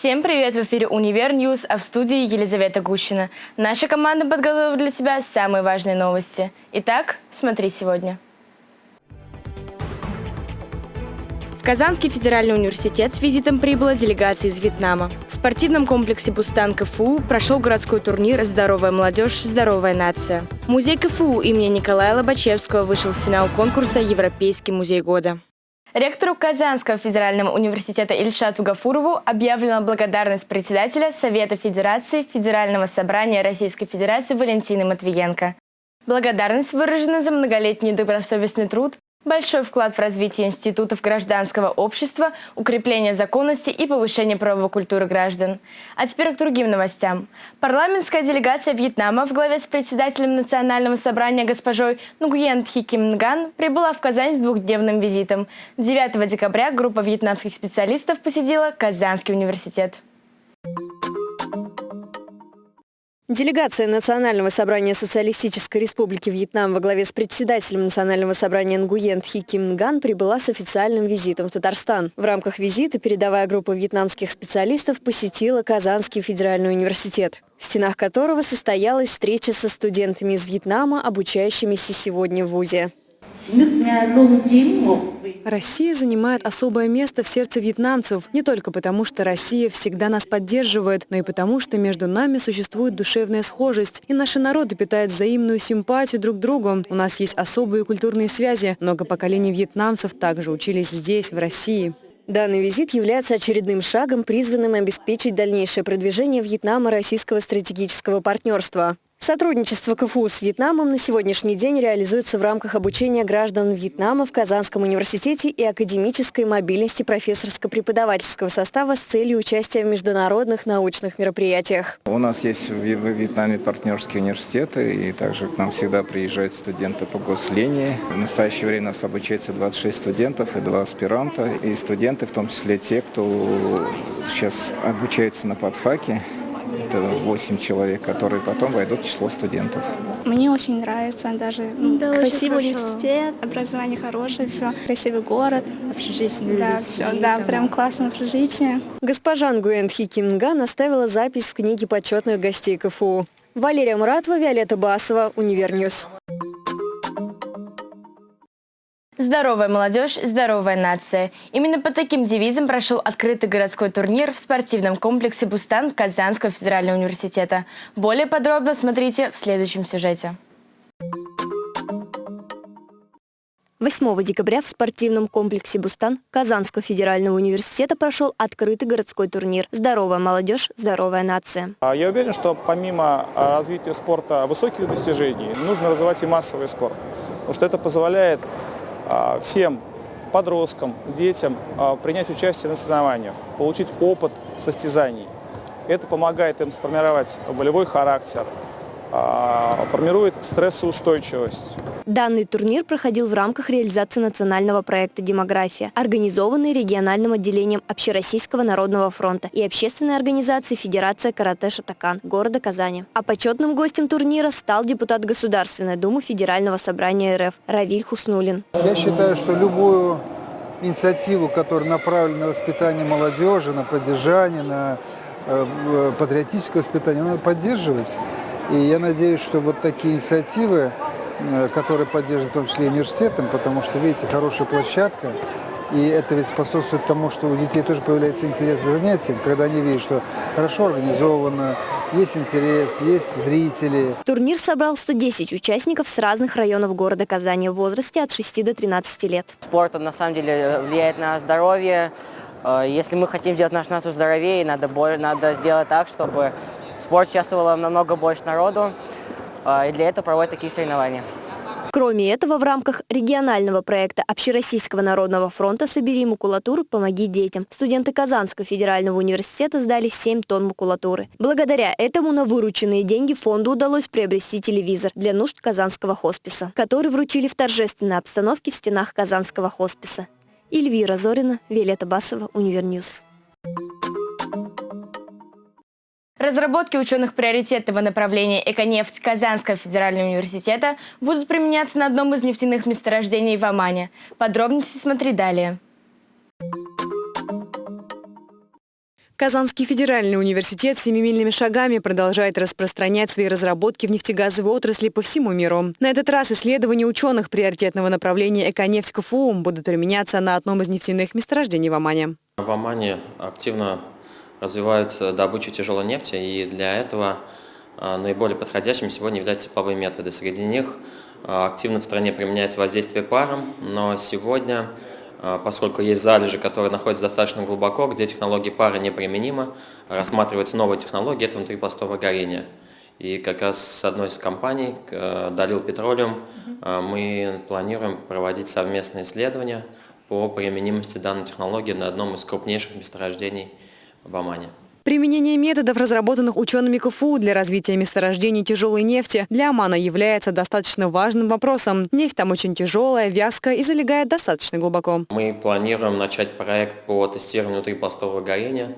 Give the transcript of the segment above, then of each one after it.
Всем привет! В эфире «Универ News», а в студии Елизавета Гущина. Наша команда подготовила для тебя самые важные новости. Итак, смотри сегодня. В Казанский федеральный университет с визитом прибыла делегация из Вьетнама. В спортивном комплексе «Бустан КФУ» прошел городской турнир «Здоровая молодежь, здоровая нация». Музей КФУ имени Николая Лобачевского вышел в финал конкурса «Европейский музей года». Ректору Казанского федерального университета Ильшату Гафурову объявлена благодарность председателя Совета Федерации Федерального собрания Российской Федерации Валентины Матвиенко. Благодарность выражена за многолетний добросовестный труд, Большой вклад в развитие институтов гражданского общества, укрепление законности и повышение правовой культуры граждан. А теперь к другим новостям. Парламентская делегация Вьетнама в главе с председателем Национального собрания госпожой Нгуен Тхи Ким Нган прибыла в Казань с двухдневным визитом. 9 декабря группа вьетнамских специалистов посетила Казанский университет. Делегация Национального собрания Социалистической Республики Вьетнам во главе с председателем Национального собрания Нгуен Тхи Ким Нган прибыла с официальным визитом в Татарстан. В рамках визита передовая группа вьетнамских специалистов посетила Казанский федеральный университет, в стенах которого состоялась встреча со студентами из Вьетнама, обучающимися сегодня в ВУЗе. Россия занимает особое место в сердце вьетнамцев не только потому, что Россия всегда нас поддерживает, но и потому, что между нами существует душевная схожесть, и наши народы питают взаимную симпатию друг к другу. У нас есть особые культурные связи. Много поколений вьетнамцев также учились здесь, в России. Данный визит является очередным шагом, призванным обеспечить дальнейшее продвижение Вьетнама российского стратегического партнерства. Сотрудничество КФУ с Вьетнамом на сегодняшний день реализуется в рамках обучения граждан Вьетнама в Казанском университете и академической мобильности профессорско-преподавательского состава с целью участия в международных научных мероприятиях. У нас есть в Вьетнаме партнерские университеты, и также к нам всегда приезжают студенты по гослинии. В настоящее время у нас обучается 26 студентов и 2 аспиранта, и студенты, в том числе те, кто сейчас обучается на подфаке, 8 человек, которые потом войдут в число студентов. Мне очень нравится даже ну, да, красивый университет, образование хорошее, все, красивый город. Общежитие. Да, все, да, прям классное общежитие. Госпожа Нгуэн Хикинга наставила запись в книге почетных гостей КФУ. Валерия Муратова, Виолетта Басова, Универ News. Здоровая молодежь, здоровая нация. Именно под таким девизом прошел открытый городской турнир в спортивном комплексе «Бустан» Казанского федерального университета. Более подробно смотрите в следующем сюжете. 8 декабря в спортивном комплексе «Бустан» Казанского федерального университета прошел открытый городской турнир «Здоровая молодежь, здоровая нация». А я уверен, что помимо а, развития спорта высоких достижений, нужно развивать и массовый спорт. Потому что это позволяет всем подросткам, детям а, принять участие на соревнованиях, получить опыт состязаний. Это помогает им сформировать волевой характер, а, формирует стрессоустойчивость. Данный турнир проходил в рамках реализации национального проекта «Демография», организованный региональным отделением Общероссийского народного фронта и общественной организации Федерация карате Шатакан города Казани. А почетным гостем турнира стал депутат Государственной Думы Федерального собрания РФ Равиль Хуснулин. Я считаю, что любую инициативу, которая направлена на воспитание молодежи, на поддержание, на э, патриотическое воспитание, надо поддерживать. И я надеюсь, что вот такие инициативы, э, которые поддерживают в том числе и университетом, потому что, видите, хорошая площадка, и это ведь способствует тому, что у детей тоже появляется интерес к занятиям, когда они видят, что хорошо организовано, есть интерес, есть зрители. Турнир собрал 110 участников с разных районов города Казани в возрасте от 6 до 13 лет. Спорт, он на самом деле влияет на здоровье. Э, если мы хотим сделать нашу нацию здоровее, надо, надо сделать так, чтобы в спорте участвовало намного больше народу, а, и для этого проводят такие соревнования. Кроме этого, в рамках регионального проекта Общероссийского народного фронта «Собери макулатуру, помоги детям» студенты Казанского федерального университета сдали 7 тонн макулатуры. Благодаря этому на вырученные деньги фонду удалось приобрести телевизор для нужд Казанского хосписа, который вручили в торжественной обстановке в стенах Казанского хосписа. Эльвира Зорина, Виолетта Басова, Универ News. Разработки ученых приоритетного направления «Эконефть» Казанского федерального университета будут применяться на одном из нефтяных месторождений в Омане. Подробности смотри далее. Казанский федеральный университет семимильными шагами продолжает распространять свои разработки в нефтегазовой отрасли по всему миру. На этот раз исследования ученых приоритетного направления «Эконефть КФУ» будут применяться на одном из нефтяных месторождений в Омане. В Омане активно развивают добычу тяжелой нефти, и для этого а, наиболее подходящим сегодня являются тепловые методы. Среди них а, активно в стране применяется воздействие паром, но сегодня а, поскольку есть залежи, которые находятся достаточно глубоко, где технологии пара неприменимы, рассматриваются новые технологии, это внутрипластовое горение. И как раз с одной из компаний, Далил Петролиум, мы планируем проводить совместные исследования по применимости данной технологии на одном из крупнейших месторождений в Омане. Применение методов, разработанных учеными КФУ для развития месторождений тяжелой нефти, для Омана является достаточно важным вопросом. Нефть там очень тяжелая, вязкая и залегает достаточно глубоко. Мы планируем начать проект по тестированию внутрипластового горения.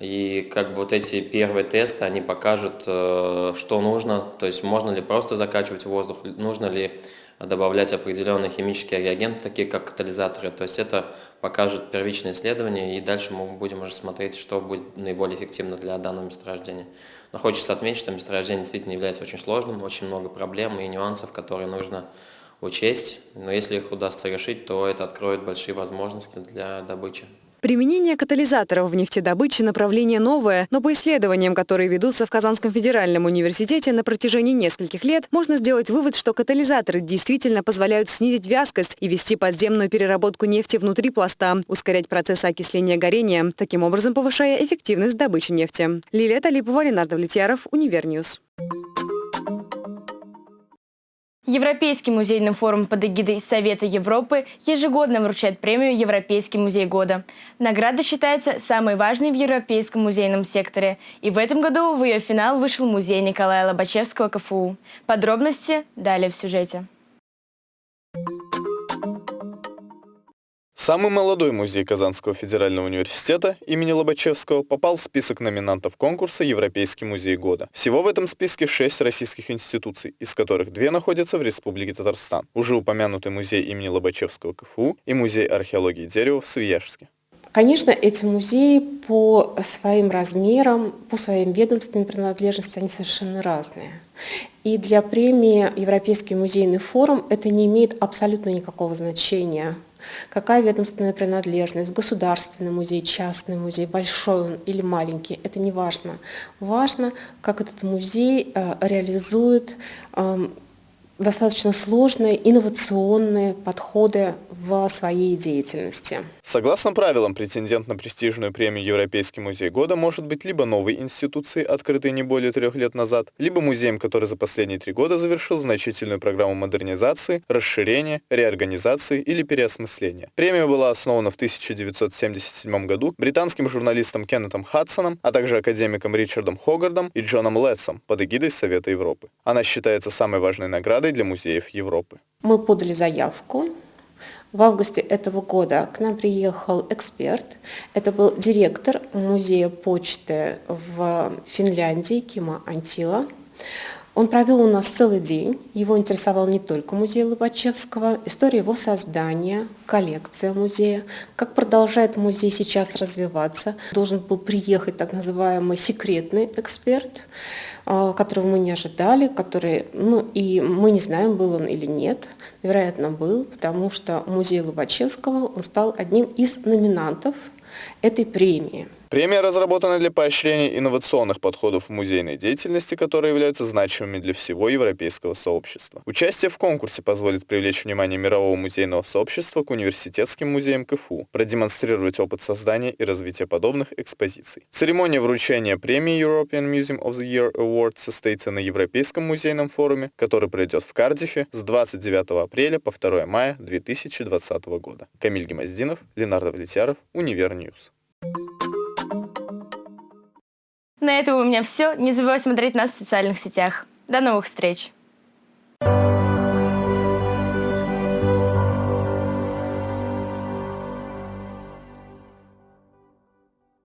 И как бы вот эти первые тесты, они покажут, э, что нужно, то есть можно ли просто закачивать воздух, нужно ли добавлять определенные химические реагенты, такие как катализаторы. То есть это покажет первичное исследование, и дальше мы будем уже смотреть, что будет наиболее эффективно для данного месторождения. Но хочется отметить, что месторождение действительно является очень сложным, очень много проблем и нюансов, которые нужно учесть. Но если их удастся решить, то это откроет большие возможности для добычи. Применение катализаторов в нефтедобыче направление новое, но по исследованиям, которые ведутся в Казанском федеральном университете на протяжении нескольких лет, можно сделать вывод, что катализаторы действительно позволяют снизить вязкость и вести подземную переработку нефти внутри пласта, ускорять процесс окисления горения, таким образом повышая эффективность добычи нефти. Лилия Талипова, Ленардо Влетьяров, Универ News. Европейский музейный форум под эгидой Совета Европы ежегодно вручает премию «Европейский музей года». Награда считается самой важной в европейском музейном секторе. И в этом году в ее финал вышел музей Николая Лобачевского КФУ. Подробности далее в сюжете. Самый молодой музей Казанского федерального университета имени Лобачевского попал в список номинантов конкурса «Европейский музей года». Всего в этом списке шесть российских институций, из которых две находятся в Республике Татарстан. Уже упомянутый музей имени Лобачевского КФУ и музей археологии дерева в Свияжске. Конечно, эти музеи по своим размерам, по своим ведомственным принадлежности, они совершенно разные. И для премии Европейский музейный форум это не имеет абсолютно никакого значения какая ведомственная принадлежность, государственный музей, частный музей, большой он или маленький, это не важно. Важно, как этот музей э, реализует эм, достаточно сложные инновационные подходы в своей деятельности. Согласно правилам, претендент на престижную премию Европейский музей года может быть либо новой институцией, открытой не более трех лет назад, либо музеем, который за последние три года завершил значительную программу модернизации, расширения, реорганизации или переосмысления. Премия была основана в 1977 году британским журналистом Кеннетом Хадсоном, а также академиком Ричардом Хогардом и Джоном Летсом под эгидой Совета Европы. Она считается самой важной наградой для музеев Европы. Мы подали заявку в августе этого года к нам приехал эксперт. Это был директор музея почты в Финляндии Кима Антила. Он провел у нас целый день. Его интересовал не только музей Лобачевского, история его создания, коллекция музея, как продолжает музей сейчас развиваться. Должен был приехать так называемый секретный эксперт, которого мы не ожидали, который, ну и мы не знаем, был он или нет, вероятно, был, потому что музей Лобачевского он стал одним из номинантов этой премии. Премия разработана для поощрения инновационных подходов в музейной деятельности, которые являются значимыми для всего европейского сообщества. Участие в конкурсе позволит привлечь внимание мирового музейного сообщества к университетским музеям КФУ, продемонстрировать опыт создания и развития подобных экспозиций. Церемония вручения премии European Museum of the Year Award состоится на Европейском музейном форуме, который пройдет в Кардифе с 29 апреля по 2 мая 2020 года. Камиль Гемоздинов, Ленардо Влетяров, Универ News. На этом у меня все. Не забывай смотреть нас в социальных сетях. До новых встреч!